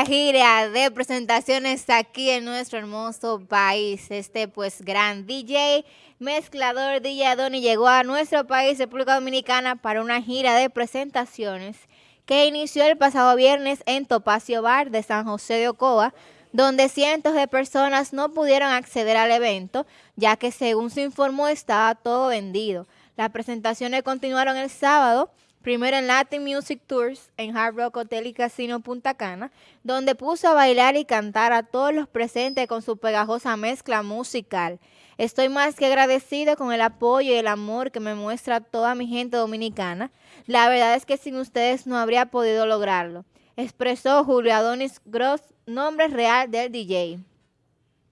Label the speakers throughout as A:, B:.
A: gira de presentaciones aquí en nuestro hermoso país. Este pues gran DJ, mezclador DJ Adoni llegó a nuestro país, República Dominicana, para una gira de presentaciones que inició el pasado viernes en Topacio Bar de San José de Ocoa, donde cientos de personas no pudieron acceder al evento, ya que según se informó estaba todo vendido. Las presentaciones continuaron el sábado, primero en Latin Music Tours en Hard Rock Hotel y Casino Punta Cana, donde puso a bailar y cantar a todos los presentes con su pegajosa mezcla musical. Estoy más que agradecido con el apoyo y el amor que me muestra toda mi gente dominicana. La verdad es que sin ustedes no habría podido lograrlo, expresó Julio Adonis Gross, nombre real del DJ.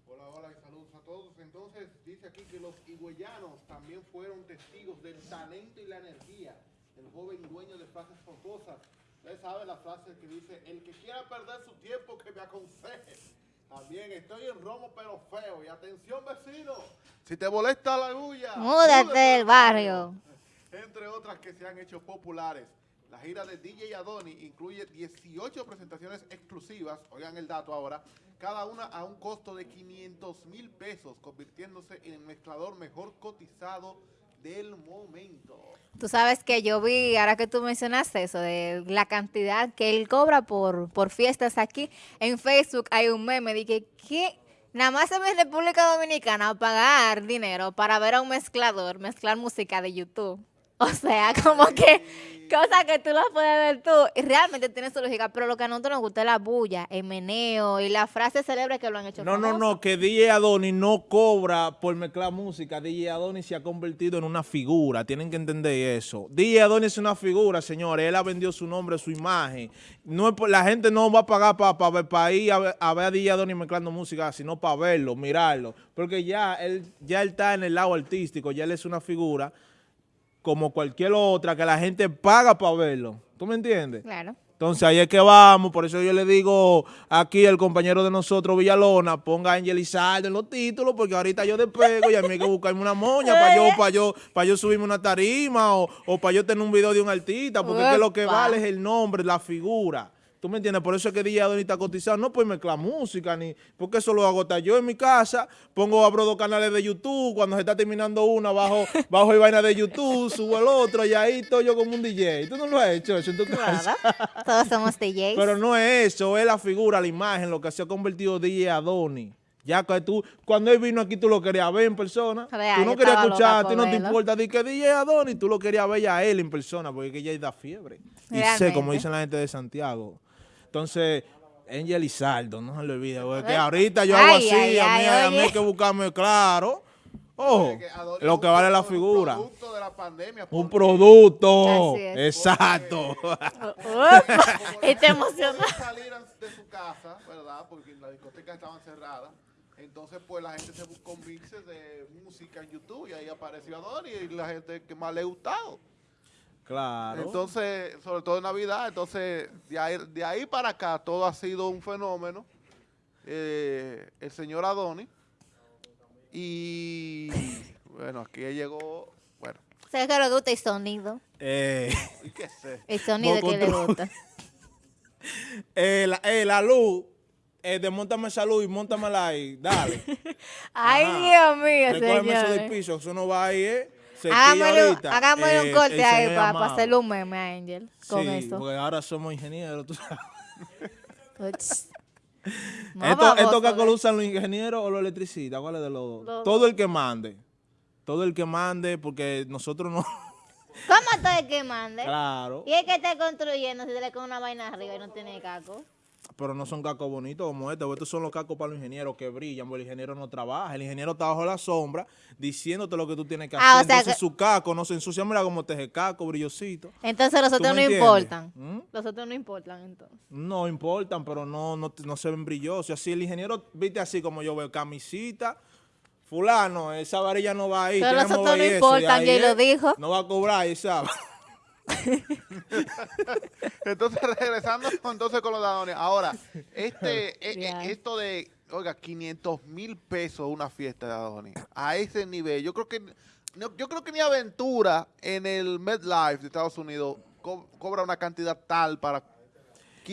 B: Hola, hola y saludos a todos. Entonces, dice aquí que los higüeyanos también fueron testigos del talento y la energía joven dueño de frases famosas. Usted sabe la frase que dice, el que quiera perder su tiempo que me aconseje. También estoy en romo pero feo. Y atención vecino, si te molesta la bulla,
A: Múdate del barrio.
B: Entre otras que se han hecho populares. La gira de DJ Adoni incluye 18 presentaciones exclusivas, oigan el dato ahora, cada una a un costo de 500 mil pesos, convirtiéndose en el mezclador mejor cotizado del momento.
A: Tú sabes que yo vi, ahora que tú mencionaste eso, de la cantidad que él cobra por, por fiestas aquí, en Facebook hay un meme, dije, ¿qué? Nada más en República Dominicana pagar dinero para ver a un mezclador mezclar música de YouTube. O sea, como que cosas que tú las puedes ver tú y realmente tiene su lógica, pero lo que a nosotros nos gusta es la bulla, el meneo y la frase célebre que lo han hecho
C: No, no,
A: famoso.
C: no, que DJ Adoni no cobra por mezclar música. DJ Adoni se ha convertido en una figura. Tienen que entender eso. DJ Adoni es una figura, señores. Él ha vendido su nombre, su imagen. No es por- la gente no va a pagar para ir a ver, a ver a DJ Adoni mezclando música, sino para verlo, mirarlo. Porque ya él, ya él está en el lado artístico, ya él es una figura como cualquier otra que la gente paga para verlo. ¿Tú me entiendes?
A: Claro.
C: Entonces ahí es que vamos, por eso yo le digo aquí al compañero de nosotros, Villalona, ponga a Angel Izaldo en los títulos, porque ahorita yo despego y a mí hay que buscarme una moña para yo, para yo, para yo subirme una tarima o, o para yo tener un video de un artista, porque es que lo que vale es el nombre, la figura. ¿Tú me entiendes? Por eso es que DJ Adoni está cotizado. No por mezclar música, ni porque eso lo hago yo en mi casa. Pongo, abro dos canales de YouTube. Cuando se está terminando una, bajo, bajo y vaina de YouTube, subo el otro y ahí estoy yo como un DJ. ¿Tú no lo has hecho eso en tu casa?
A: Claro. Todos somos DJs.
C: Pero no es eso, es la figura, la imagen, lo que se ha convertido DJ Adoni. Ya que tú, cuando él vino aquí, tú lo querías ver en persona.
A: Real,
C: tú no querías escuchar,
A: por
C: no te importa de que DJ Adoni, tú lo querías ver a él en persona, porque ya da fiebre. Y sé,
A: Realmente.
C: como dicen la gente de Santiago. Entonces, Angel Izaldo, no se le olvide, porque que ahorita yo hago
A: Ay,
C: así,
A: ay,
C: a, mí,
A: ay,
C: a mí hay que buscarme claro. Ojo, lo que vale la figura.
B: Un producto de la pandemia.
C: Un producto. Exacto.
A: Uepa, y te emociona.
B: no salieran de su casa, ¿verdad? Porque las discotecas estaban cerradas. Entonces, pues la gente se buscó mixes de música en YouTube y ahí apareció Adoni y la gente que más le ha gustado.
C: Claro.
B: Entonces, sobre todo en Navidad, entonces de ahí, de ahí para acá todo ha sido un fenómeno. Eh, el señor Adoni. Y bueno, aquí llegó, bueno,
A: Sé que le gusta el sonido.
C: eh,
B: ¿y qué sé?
A: El sonido que le gusta.
C: Eh, la, eh, la luz, eh, desmontame esa luz y montamela ahí, dale.
A: Ay,
C: Ajá.
A: Dios mío,
C: Recógeme eso del
A: señores.
C: piso, eso no va ahí, ¿eh?
A: Hagámosle, hagámosle
C: Eh,
A: un corte
C: el
A: ahí para,
C: Amado.
A: hacerle un meme a Angel con
C: sí,
A: eso.
C: porque ahora somos ingenieros, tú sabes.
A: No,
C: ¿Esto, ¿Estos cacos lo
A: ¿eh?
C: usan los ingenieros o los electricistas? ¿Cuál es de los dos? Todo el que mande. Todo el que mande, porque nosotros no...
A: ¿Cómo todo el que mande?
C: claro.
A: Y el que está construyendo, si se le con una vaina arriba y no tiene caco.
C: Pero no son cacos bonitos como este. Estos son los cacos para los ingenieros que brillan, porque el ingeniero no trabaja. El ingeniero está bajo la sombra diciéndote lo que tú tienes que
A: Ah,
C: hacer.
A: o sea
C: Entonces
A: que-
C: su caco no se ensucia. Mira cómo te el caco, brillosito.
A: Entonces los
C: ¿Tú
A: otros no
C: entiendes?
A: importan.
C: ¿Mm?
A: Los otros no importan entonces.
C: No importan, pero no, no, no se ven brillosos. Así el ingeniero, viste así como yo veo, camisita, fulano, esa varilla no va ahí.
A: Pero
C: tenemos
A: nosotros no importan,
C: y
A: lo
C: es,
A: dijo.
C: No va a cobrar, y ¿sabes?
B: Entonces, regresando entonces con los Adoni. Ahora, este, eh, eh, esto de, oiga, 500 mil pesos una fiesta de Adoni, a ese nivel, yo creo que, no, yo creo que ni Aventura en el MedLife de Estados Unidos co- cobra una cantidad tal para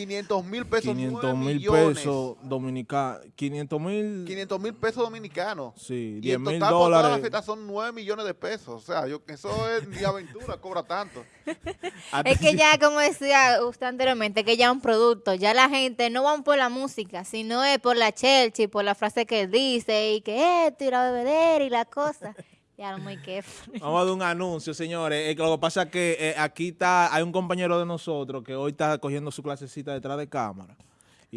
B: 500 mil pesos,
C: 500
B: 9
C: mil pesos dominicanos. 500 mil.
B: 500 mil pesos dominicanos.
C: Sí,
B: Y
C: 10
B: en
C: mil
B: total por toda la
C: dólares.
B: fiesta son 9 millones de pesos. O sea, yo, eso es ni aventura, cobra tanto.
A: Es que ya, como decía usted anteriormente, que ya es un producto. Ya la gente no van por la música, sino es por la Chelsea, por la frase que dice y que esto y la bebedera y la cosa. Ya no muy que.
C: Vamos a dar un anuncio, señores. Eh, lo que pasa es que eh, aquí está, hay un compañero de nosotros que hoy está cogiendo su clasecita detrás de cámara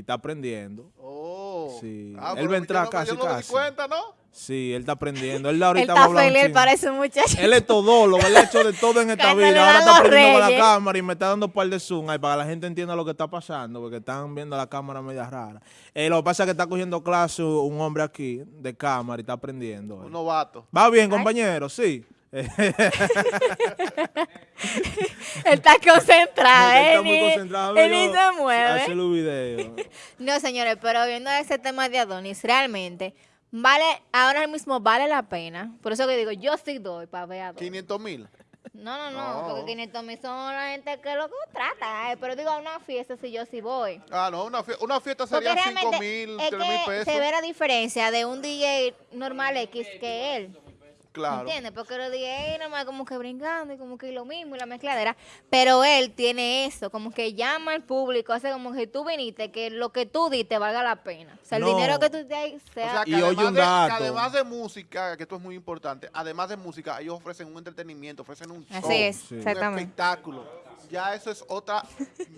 C: y está aprendiendo.
B: Oh.
C: Sí.
B: Ah,
C: Él va a entrar
B: no-
C: casi,
B: yo no me di
C: casi.
B: cuenta, ¿no?
C: Sí, él está aprendiendo. Él da
A: Él
C: ahorita va a
A: está feliz, él parece muchacho.
C: Él es todólogo, él ha hecho de todo en esta vida. Ahora está aprendiendo con la cámara y me está dando un par de zoom ahí para que la gente entienda lo que está pasando, porque están viendo la cámara media rara. Eh, lo que pasa es que está cogiendo clase un hombre aquí de cámara y está aprendiendo.
B: Un novato.
C: Va bien, compañero, sí.
A: Él está concentrado, él
C: está muy concentrado.
A: él ni se mueve.
C: Los videos.
A: No, señores, pero viendo ese tema de Adonis, realmente, vale, ahora mismo vale la pena. Por eso que digo, yo sí doy para ver a Adonis.
B: 500 mil.
A: No, no, no,
B: No.
A: porque 500 mil son la gente que lo contrata, eh, pero digo, a una fiesta si yo sí voy.
B: Ah, no, una, fie- una fiesta sería 5
A: realmente
B: mil,
A: es
B: 3 mil
A: que
B: pesos.
A: se ve la diferencia de un DJ normal X que él.
B: Claro.
A: ¿Entiendes? Porque los DJ nomás como que brincando y como que lo mismo y la mezcladera. Pero él tiene eso, como que llama al público, hace como que tú viniste, que lo que tú diste valga la pena. O sea, el
C: No.
A: dinero que tú diste ahí
B: O
A: sea...
B: sea, que
C: Y oye
B: además,
C: un
B: de, que
C: dato.
B: además de música, que esto es muy importante, además de música, ellos ofrecen un entretenimiento, ofrecen un show,
A: Así es,
C: Sí.
B: un
A: exactamente.
B: espectáculo. Ya eso es otra,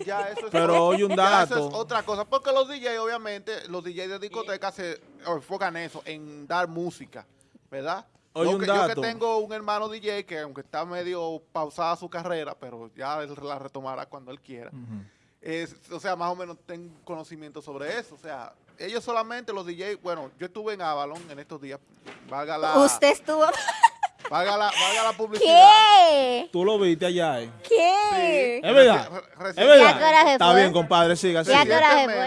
B: ya eso es
C: Pero
B: otra-
C: oye un
B: ya eso
C: dato.
B: es otra cosa, porque los DJs, obviamente, los DJs de discoteca se enfocan en eso, en dar música, ¿verdad?
C: Oye,
B: yo,
C: un
B: que, yo que
C: dato.
B: tengo un hermano DJ que aunque está medio pausada su carrera, pero ya él la retomará cuando él quiera. Es- o sea, más o menos tengo conocimiento sobre eso. O sea, ellos solamente, los DJs, bueno, yo estuve en Avalon en estos días, valga la,
A: Usted estuvo...
B: valga la, valga la publicidad.
A: ¿Qué?
C: Tú lo viste allá, eh.
A: ¿Qué?
C: Es verdad.
B: Reci-
C: Es
B: reci-
A: ¿Y a qué
C: verdad. Está bien, compadre, siga,
A: ¿Y a qué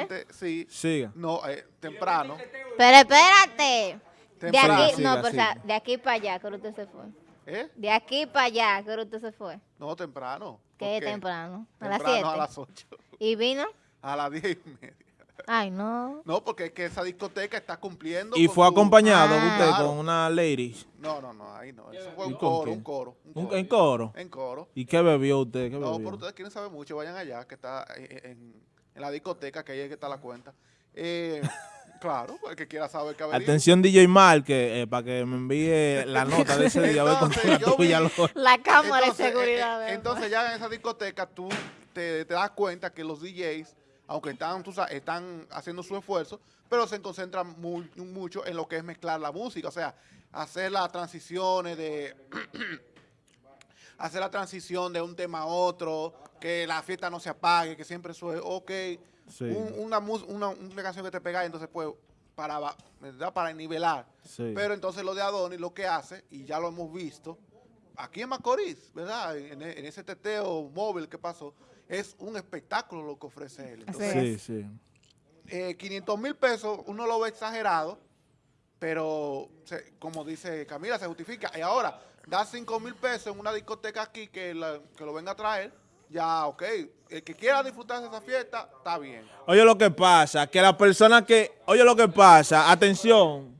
C: siga.
B: sí.
C: Siga.
B: No, eh, temprano.
A: Pero espérate. De aquí,
C: Siga,
A: no, pero o sea,
C: siga.
A: de aquí para allá, que usted se fue.
B: ¿Eh?
A: De aquí para allá, que usted se fue.
B: No, temprano.
A: ¿Qué
B: ¿Por
A: temprano? A las
B: Temprano
A: 7.
B: a las 8.
A: ¿Y vino?
B: A las 10 y media.
A: Ay, no.
B: No, porque es que esa discoteca está cumpliendo.
C: Y
B: con
C: fue
B: su-
C: acompañado
A: Ah.
C: usted
B: Claro.
C: con una lady.
B: No, no, no, ahí no. Eso fue
C: ¿Y
B: un coro, un coro. un coro.
C: ¿En coro?
B: En coro.
C: ¿Y qué bebió usted? ¿Qué
B: No,
C: bebió?
B: pero ustedes quieren saber mucho, vayan allá, que está en, en- en la discoteca, que ahí es que está la cuenta. Eh, claro, el que quiera saber qué.
C: Atención DJ Mark, que, eh, para que me envíe la nota de ese día, a ver con
B: Entonces, vi-
C: lo-
A: La cámara
B: entonces,
A: de seguridad.
B: eh, eh,
A: ¿verdad?
B: entonces ya en esa discoteca tú te, te das cuenta que los DJs, aunque están, tú sabes, están haciendo su esfuerzo, pero se concentran muy- mucho en lo que es mezclar la música, o sea, hacer las transiciones de... hacer la transición de un tema a otro, que la fiesta no se apague, que siempre suene, ok,
C: Sí.
B: un- una, una, una canción que te pega y entonces pues para, ¿verdad? para nivelar.
C: Sí.
B: Pero entonces lo de Adonis lo que hace, y ya lo hemos visto, aquí en Macorís, ¿verdad? En, en ese teteo móvil que pasó, es un espectáculo lo que ofrece él. Entonces,
C: Sí, sí.
B: eh, 500 mil pesos, uno lo ve exagerado, pero se- como dice Camila, se justifica. Y ahora, da 5 mil pesos en una discoteca aquí que, que lo venga a traer, ya, ok. El que quiera disfrutar de esa fiesta, está bien.
C: Oye lo que pasa, que la persona que, oye lo que pasa, atención.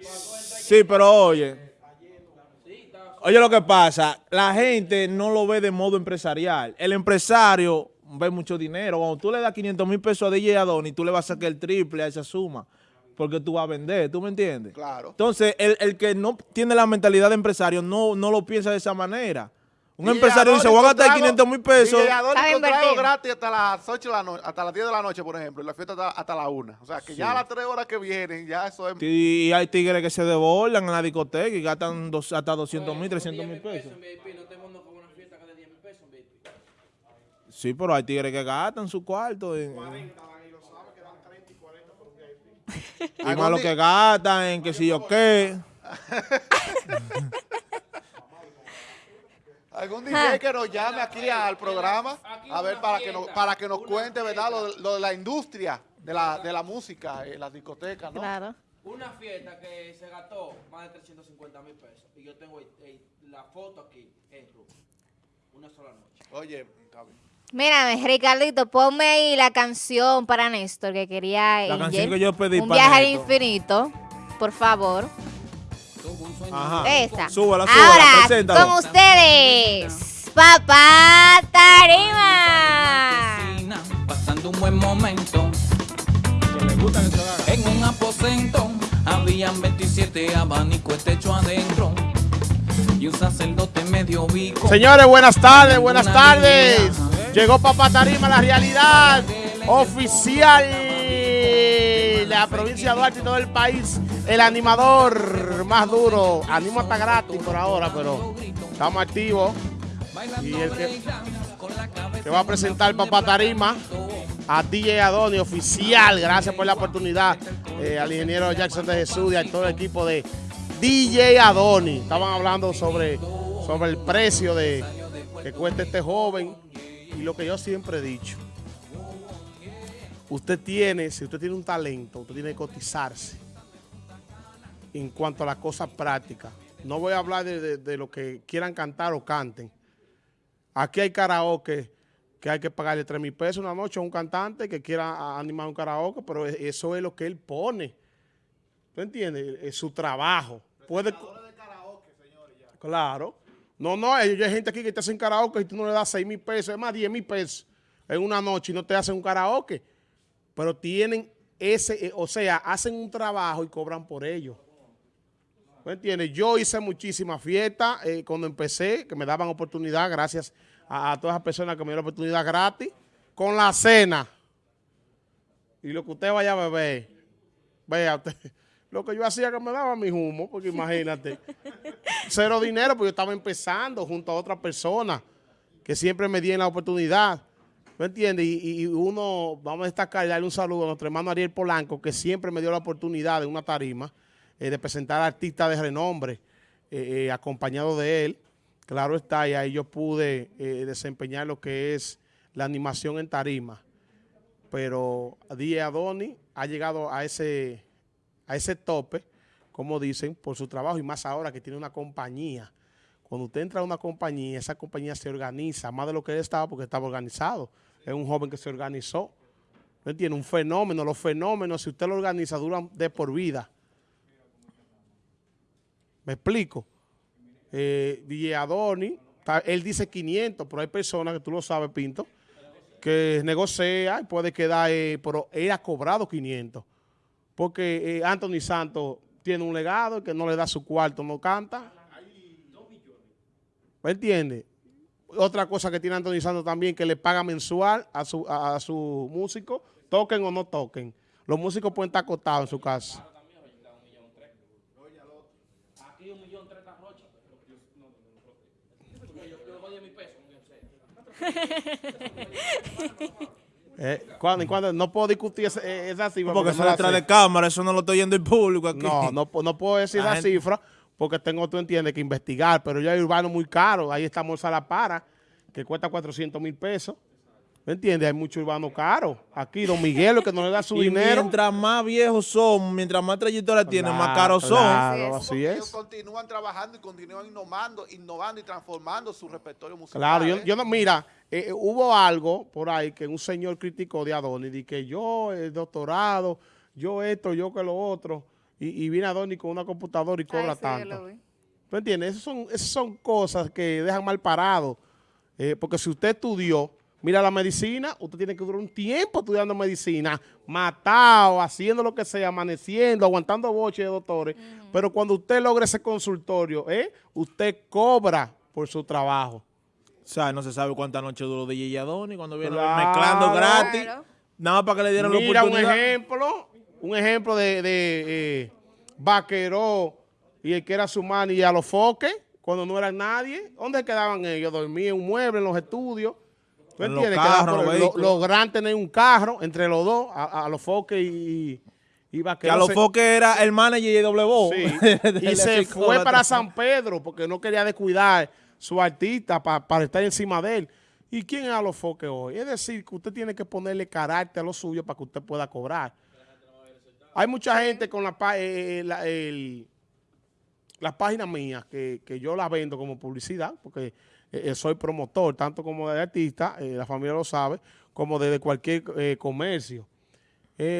C: Sí, pero oye. Oye lo que pasa, la gente no lo ve de modo empresarial. El empresario ve mucho dinero. Cuando tú le das 500 mil pesos a DJ Adonis, tú le vas a sacar el triple a esa suma. Porque tú vas a vender, ¿tú me entiendes?
B: Claro.
C: Entonces, el, el que no tiene la mentalidad de empresario no, no lo piensa de esa manera. Un
B: DJ
C: empresario dice, voy a gastar
B: con trago-
C: 500 mil pesos.
B: Trago
A: invertir.
B: gratis hasta las 8 de la noche, hasta las 10 de la noche, por ejemplo, y la fiesta hasta, hasta la 1. O sea, que ya a las 3 horas que vienen, ya eso es...
C: Y hay tigres que se desbordan en la discoteca y gastan dos- hasta 200 mil, 300 mil pesos.
D: en VIP, no te mundo con una fiesta que de 10 mil pesos en VIP.
C: Sí, pero hay tigres que gastan su cuarto. en- y más lo que gastan en que si yo qué.
B: Algún DJ que nos llame aquí al programa, a ver, para que nos, para que nos cuente, ¿verdad? Lo, de- lo de la industria de la, de la música, en las discotecas, ¿no?
A: Claro.
D: Una fiesta que se gastó más de 350 mil pesos. Y yo tengo el- el- la foto aquí en. Una sola noche.
B: Oye, está bien.
A: Mírame, Ricardito, ponme ahí la canción para Néstor que quería
C: La canción que yo pedí
A: Un
C: para
A: viaje al infinito, por favor.
C: Ajá.
A: Esa.
C: Súbala, súbala,
A: Ahora,
C: preséntalo.
A: con ustedes, Papá Tarima.
E: Pasando un buen momento. En un aposento habían 27 abanicos, techo adentro. Y un sacerdote medio bico.
F: Señores, buenas tardes, buenas tardes. Llegó Papá Tarima, la realidad oficial la provincia de Duarte y todo el país. El animador más duro. Animo hasta gratis por ahora, pero estamos activos. Y el que, que va a presentar Papá Tarima a DJ Adoni oficial. Gracias por la oportunidad eh, al ingeniero Jackson de Jesús y a todo el equipo de DJ Adoni. Estaban hablando sobre, sobre el precio de que cuesta este joven y lo que yo siempre he dicho. Usted tiene, si usted tiene un talento, usted tiene que cotizarse en cuanto a las cosas prácticas. No voy a hablar de, de- de lo que quieran cantar o canten. Aquí hay karaoke que hay que pagarle 3 mil pesos una noche a un cantante que quiera animar un karaoke, pero e- eso es lo que él pone. ¿Tú entiendes? Es su trabajo. Puede... Claro. No, no, hay, hay gente aquí que te hacen karaoke y tú no le das 6 mil pesos, es más 10 mil pesos en una noche y no te hacen un karaoke. Pero tienen ese, eh, o sea, hacen un trabajo y cobran por ello. ¿Me entiendes? Yo hice muchísimas fiestas eh, cuando empecé, que me daban oportunidad, gracias a, a todas las personas que me dieron oportunidad gratis, con la cena. Y lo que usted vaya a beber, vea usted, lo que yo hacía que me daba mi humo, porque imagínate, cero dinero, porque yo estaba empezando junto a otra persona que siempre me dieron la oportunidad. ¿Me entiendes? Y, uno, vamos a destacar y darle un saludo a nuestro hermano Ariel Polanco, que siempre me dio la oportunidad de una tarima eh, de presentar artistas de renombre, eh, eh, acompañado de él. Claro está, y ahí yo pude desempeñar lo que es la animación en tarima. Pero DJ Adoni ha llegado a ese, a ese tope, como dicen, por su trabajo y más ahora que tiene una compañía. Cuando usted entra a una compañía, esa compañía se organiza, más de lo que él estaba porque estaba organizado. Es un joven que se organizó. ¿Me entiende? Un fenómeno. Los fenómenos, si usted lo organiza, duran de por vida. ¿Me explico? Eh, DJ Adoni, ta- él dice 500, pero hay personas que tú lo sabes, Pinto, que negocia y puede quedar, eh, pero él ha cobrado 500. Porque eh, Anthony Santos tiene un legado que no le da su cuarto, no canta. ¿Me entiende? Otra cosa que tiene Anthony Santos también, que le paga mensual a su, a, a su músico, toquen o no toquen. Los músicos pueden estar acostados en su casa. Eh, ¿cuándo, y cuándo? No puedo discutir esa, eh, esa cifra.
C: Porque
F: no
C: eso detrás de cámara, eso no lo estoy yendo el público aquí.
F: No, no, no puedo decir
C: La
F: cifra porque tengo, tú entiendes, que investigar, pero ya hay urbano muy caro. Ahí está Morsa La Para, que cuesta 400 mil pesos. ¿Me entiendes? Hay mucho urbano caro. Aquí, Don Miguelo, que no le da su
C: Y
F: dinero.
C: mientras más viejos son, mientras más trayectoria tienen, más
F: Claro,
C: caros son.
F: Claro,
A: Así
F: así
B: Ellos
F: es.
B: continúan trabajando y continúan innovando, innovando y transformando su repertorio musical.
F: Claro, yo, yo no, mira, eh, eh, hubo algo por ahí que un señor criticó de Adonis, de que yo, el doctorado, yo esto, yo que lo otro, y, y viene Adonis con una computadora y cobra
A: Ay, sí,
F: tanto. ¿Tú entiendes? Esas son, esas son cosas que dejan mal parado. Eh, porque si usted estudió, mira la medicina, usted tiene que durar un tiempo estudiando medicina, matado, haciendo lo que sea, amaneciendo, aguantando boche de doctores. Pero cuando usted logra ese consultorio, ¿eh? usted cobra por su trabajo.
C: O sea, no se sabe cuántas noches duró DJ Adoni cuando viene
F: Claro.
C: mezclando gratis.
A: Claro.
C: Nada más para que le dieran la
F: Mira un
C: oportunidad.
F: ejemplo, un ejemplo de, de eh, Vaqueró y el que era su mano y a los foques, cuando no eran nadie. ¿Dónde quedaban ellos? Dormían en un mueble, en los estudios. ¿Tú
C: En los carros, los.
F: Logran tener un carro entre los dos, a, a los foques y, y
C: Que a los
F: se-
C: foques era el manager de W.
F: Sí, y se fue para San Pedro porque no quería descuidar su artista pa- para estar encima de él. ¿Y quién es a los foques hoy? Es decir, que usted tiene que ponerle carácter a lo suyo para que usted pueda cobrar. Hay mucha gente con la, pa- eh, la, el- las páginas mías que, que yo las vendo como publicidad porque eh, eh, soy promotor, tanto como de artista, eh, la familia lo sabe, como de, de cualquier comercio.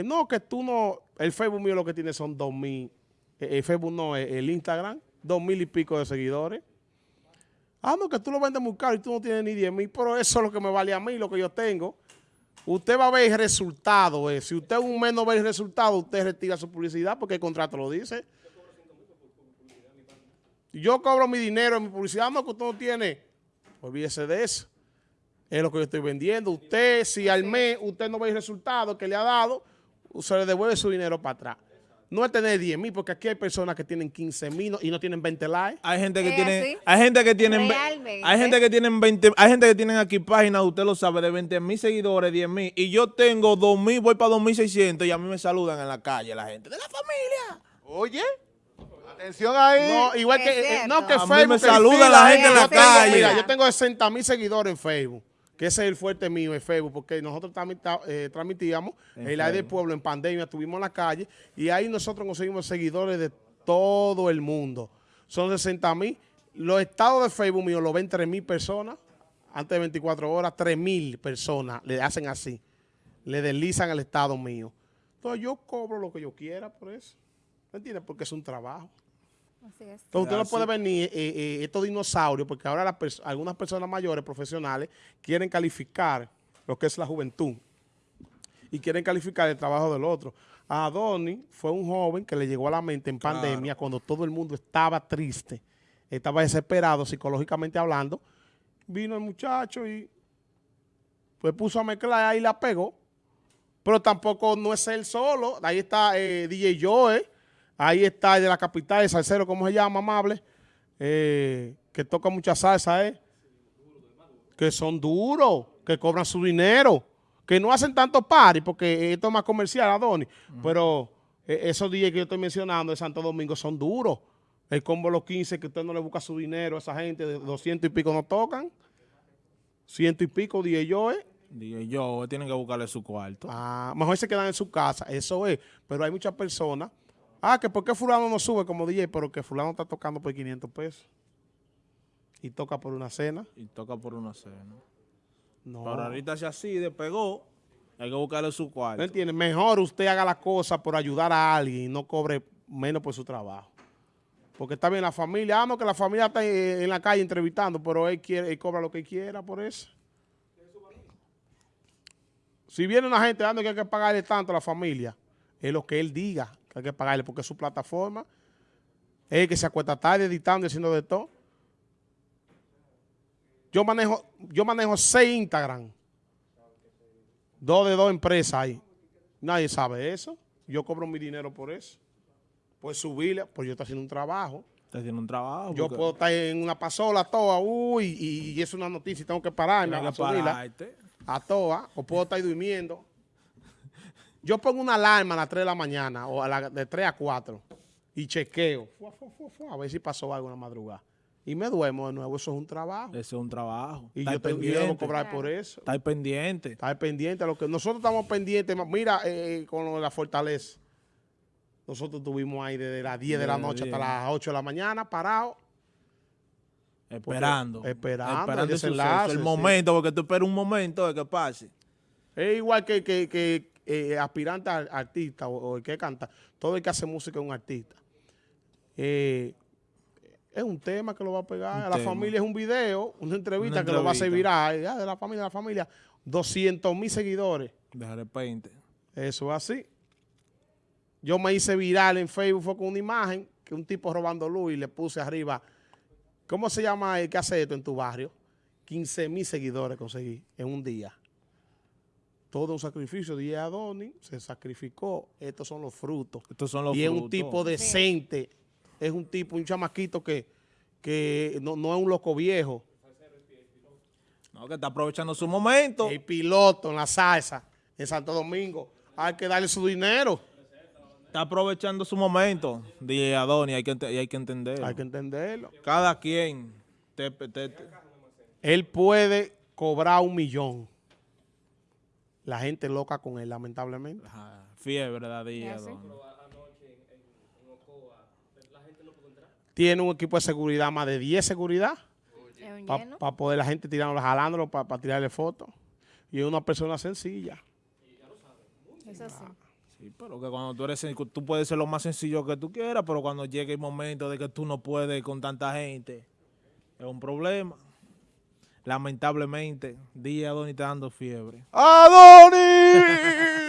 F: No, que tú no, el Facebook mío lo que tiene son dos mil, el Facebook no, el Instagram, dos mil y pico de seguidores. Ah, no, que tú lo vendes muy caro y tú no tienes ni 10 mil, pero eso es lo que me vale a mí, lo que yo tengo. Usted va a ver el resultado. Si usted un mes no ve el resultado, usted retira su publicidad porque el contrato lo dice. Yo cobro mi dinero en mi publicidad, no, que usted no tiene. Olvídese de eso. Es lo que yo estoy vendiendo. Usted, si al mes usted no ve el resultado que le ha dado, se le devuelve su dinero para atrás. No es tener 10 mil, porque aquí hay personas que tienen 15 mil y no tienen 20 likes.
C: Hay gente que
A: ¿Es
C: tiene,
A: así?
C: hay gente que tienen,
A: Realmente.
C: hay gente que tienen 20, hay gente que tienen aquí páginas, usted lo sabe, de 20 mil seguidores, 10 mil, y yo tengo 2 mil, voy para 2600 y a mí me saludan en la calle la gente de la familia.
B: Oye, atención ahí.
F: No, igual
A: Es
F: que, eh,
A: cierto.
F: no que
C: A mí
F: Facebook.
C: me
F: que
C: saluda la gente en la calle.
F: Mira, yo tengo 60 mil seguidores en Facebook, que ese es el fuerte mío en Facebook, porque nosotros también eh, transmitíamos
C: En
F: el aire del pueblo en pandemia, estuvimos en la calle, y ahí nosotros conseguimos seguidores de todo el mundo. Son 60 mil. Los estados de Facebook mío lo ven 3 mil personas, antes de 24 horas, 3 mil personas le hacen así, le deslizan el estado mío. Entonces yo cobro lo que yo quiera por eso. ¿Me entiendes? Porque es un trabajo.
A: Así es.
F: Entonces usted no puede venir eh, eh, estos dinosaurios, porque ahora las pers- algunas personas mayores, profesionales, quieren calificar lo que es la juventud y quieren calificar el trabajo del otro. A Donny fue un joven que le llegó a la mente en
C: Claro.
F: pandemia cuando todo el mundo estaba triste, estaba desesperado psicológicamente hablando. Vino el muchacho y pues puso a mezclar ahí y la pegó. Pero tampoco no es él solo. Ahí está eh, DJ Joe. Ahí está el de la capital, el salsero, ¿cómo se llama, amable? Eh, que toca mucha salsa, ¿eh? Que son duros, que cobran su dinero, que no hacen tanto party, porque esto es más comercial, Adonis. Pero eh, esos días que yo estoy mencionando de Santo Domingo son duros. El combo Los 15, que usted no le busca su dinero a esa gente, de 200 y pico no tocan. Ciento y pico, DJ Joe.
C: Dije yo, tienen que buscarle su cuarto.
F: Ah, mejor se quedan en su casa, eso es. Pero hay muchas personas. Ah, que por qué fulano no sube como DJ, pero que fulano está tocando por 500 pesos. Y toca por una cena.
C: Y toca por una cena.
F: No.
C: Pero ahorita si así despegó, hay que buscarle su
F: ¿No
C: cuarto.
F: entiende? Mejor usted haga las cosas por ayudar a alguien y no cobre menos por su trabajo. Porque está bien la familia. Ah, no, que la familia está en, en la calle entrevistando, pero él, quiere, él cobra lo que quiera por eso. Si viene una gente dando que hay que pagarle tanto a la familia, es lo que él diga que hay que pagarle, porque es su plataforma. Es el que se acuesta tarde editando y haciendo de todo. Yo manejo, yo manejo seis Instagram. Dos de dos empresas ahí. Nadie sabe eso. Yo cobro mi dinero por eso. Por subirla, pues yo estoy haciendo un trabajo.
C: Usted tiene un trabajo.
F: Yo
C: porque
F: puedo estar en una pasola toda, uy, y, y es una noticia y tengo que pararme a subirla a toa, o puedo estar durmiendo. Yo pongo una alarma a las 3 de la mañana, o a la, de 3 a 4, y chequeo, fua, fua, fua, fua, a ver si pasó algo en la madrugada. Y me duermo de nuevo, eso es un trabajo.
C: Ese es un trabajo.
F: Y yo, tengo, yo debo cobrar por eso.
C: Está ahí pendiente.
F: Estar pendiente a lo que nosotros estamos pendientes. Mira, eh, con lo de la fortaleza. Nosotros estuvimos ahí desde las 10 de la noche hasta
C: 10.
F: las 8 de la mañana, parados.
C: Esperando.
F: esperando el
C: el
F: desenlace,
C: El
F: sí.
C: momento, porque tú esperas un momento de que pase.
F: Es igual que, que, que eh, aspirante a artista o, o el que canta. Todo el que hace música es un artista. Eh, es un tema que lo va a pegar.
C: Un
F: a la
C: tema.
F: familia es un video, una entrevista
C: Una
F: que lo va a hacer viral. Ya, de la familia, de la familia. 200 mil seguidores.
C: De repente.
F: Eso es así. Yo me hice viral en Facebook fue con una imagen que un tipo robando luz y le puse arriba. ¿Cómo se llama el que hace esto en tu barrio? 15 mil seguidores conseguí en un día. Todo un sacrificio. Dije a Donny, se sacrificó. Estos son los frutos.
C: Estos son los
F: y es un tipo decente. Es un tipo, un chamaquito que, que no, no es un loco viejo.
C: No, que está aprovechando su momento.
F: El piloto en la salsa en Santo Domingo. Hay que darle su dinero.
C: Está aprovechando su momento. DJ Adoni, hay que, hay que entenderlo.
F: Hay que entenderlo.
C: Cada quien. te- te- te-
F: Él puede cobrar un millón. La gente loca con él, lamentablemente.
C: Ajá, fiebre
A: Ya sé.
C: Adoni.
F: Tiene un equipo de seguridad, más de 10 seguridad. Para
A: lleno.
F: poder la gente tirándolo, jalándolo para tirarle fotos. Y es una persona sencilla.
A: Eso sí.
C: Sí, pero que cuando tú eres, tú puedes ser lo más sencillo que tú quieras, pero cuando llegue el momento de que tú no puedes con tanta gente, es un problema. Lamentablemente, DJ Adonis está dando fiebre.
F: ¡Adonis!